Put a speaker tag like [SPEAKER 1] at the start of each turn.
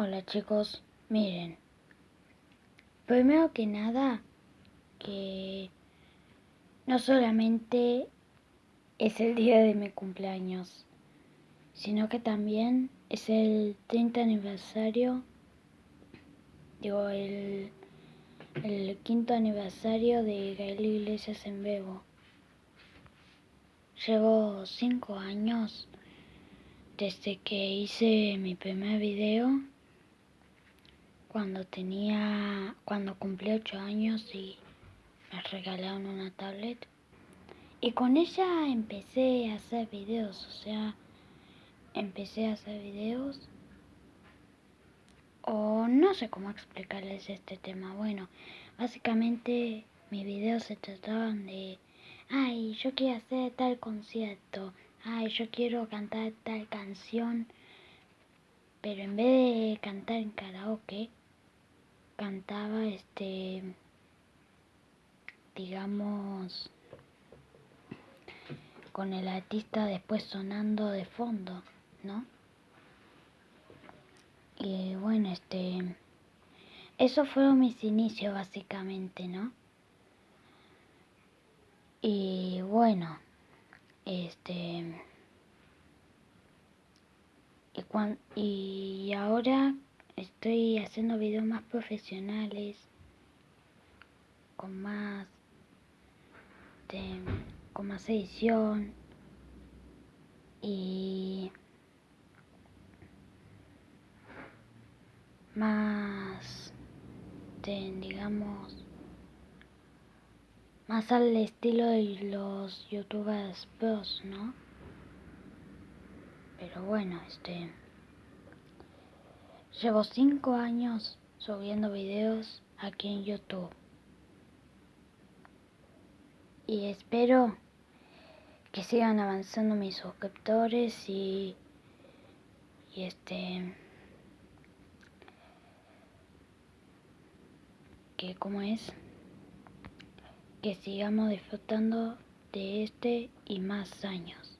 [SPEAKER 1] Hola chicos, miren. Primero que nada, que no solamente es el día de mi cumpleaños, sino que también es el 30 aniversario, digo, el, el quinto aniversario de Gael Iglesias en Bebo. Llevo cinco años desde que hice mi primer video cuando tenía, cuando cumplí 8 años y me regalaron una tablet. Y con ella empecé a hacer videos, o sea, empecé a hacer videos. O no sé cómo explicarles este tema. Bueno, básicamente mis videos se trataban de, ay, yo quiero hacer tal concierto, ay, yo quiero cantar tal canción. Pero en vez de cantar en karaoke, cantaba este digamos con el artista después sonando de fondo, ¿no? Y bueno, este eso fueron mis inicios básicamente, ¿no? Y bueno, este y, y ahora estoy haciendo videos más profesionales, con más, con más edición y más, digamos, más al estilo de los youtubers pros, ¿no? Pero bueno, este... Llevo 5 años subiendo videos aquí en YouTube. Y espero que sigan avanzando mis suscriptores y, y este que como es que sigamos disfrutando de este y más años.